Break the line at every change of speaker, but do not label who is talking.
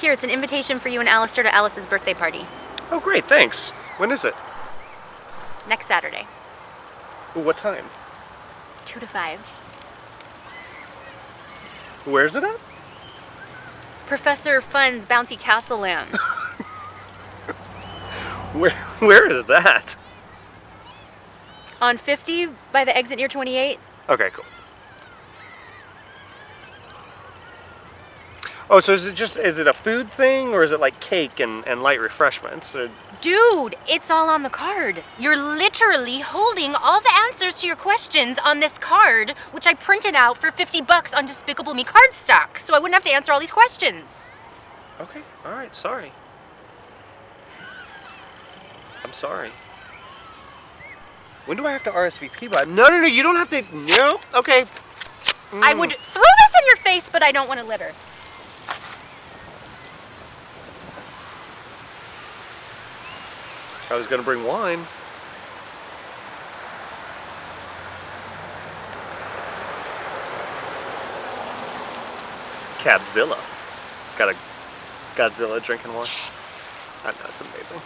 Here, it's an invitation for you and Alistair to Alice's birthday party.
Oh, great, thanks. When is it?
Next Saturday.
What time?
2 to 5.
Where's it at?
Professor Fun's Bouncy Castle Lands.
Where, where is that?
On 50 by the exit near 28.
Okay, cool. Oh, so is it just, is it a food thing or is it like cake and, and light refreshments? Or,
Dude, it's all on the card. You're literally holding all the answers to your questions on this card, which I printed out for 50 bucks on Despicable Me cardstock, so I wouldn't have to answer all these questions.
okay, all right, sorry. I'm sorry. When do I have to RSVP by? No, no, no, you don't have to, no, okay.
I mm. would throw this in your face, but I don't want to litter.
I was gonna bring wine. Cabzilla. It's got a Godzilla drinking wine. I know, it's amazing.